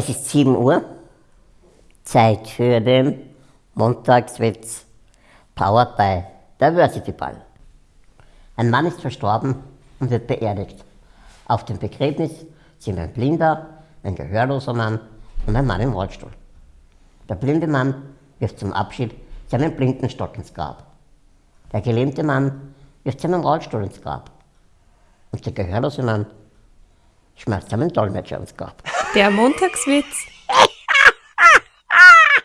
Es ist 7 Uhr, Zeit für den Montagswitz, powered by Diversity Ball. Ein Mann ist verstorben und wird beerdigt. Auf dem Begräbnis sind ein blinder, ein gehörloser Mann und ein Mann im Rollstuhl. Der blinde Mann wirft zum Abschied seinen blinden Stock ins Grab. Der gelähmte Mann wirft seinen Rollstuhl ins Grab. Und der gehörlose Mann schmeißt seinen Dolmetscher ins Grab. Der Montagswitz